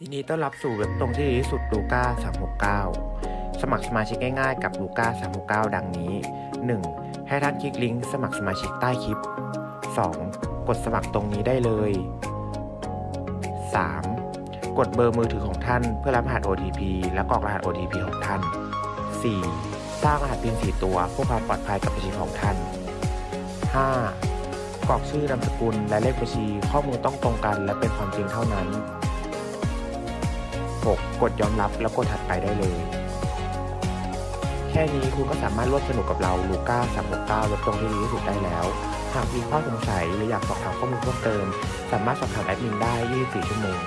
ยินดีต้อนรับสู่เว็บตรงที่ดีที่สุดลูก้า369 สมัครสมาชิกง่ายๆกับลูก้า369 ดังนี้ 1. ให้ท่านคลิกลิงก์สมัครสมาชิกใต้คลิป 2. กดสมัครตรงนี้ได้เลย 3. กดเบอร์มือถือของท่านเพื่อรับรหัส OTP และกรอกรหัส OTP ของท่าน 4. สร้างรหัส PIN 4 ตัวเพื่อความปลอดภัยกับบัญชีของท่าน 5. กรอกชื่อนามสกุลและเลขบัญชีข้อมูลต้องตรงกันและเป็นความจริงเท่านั้น 6. กดยอมรับแล้วกดถัดไปได้เลย แค่นี้คุณก็สามารถร่วมสนุกกับเราลูก้า369ลดตรงที่ดีที่สุดได้แล้ว หากมีข้อสงสัยหรืออยากสอบถามข้อมูลเพิ่มเติม สามารถสอบถามแอดมินได้ 24 ชั่วโมง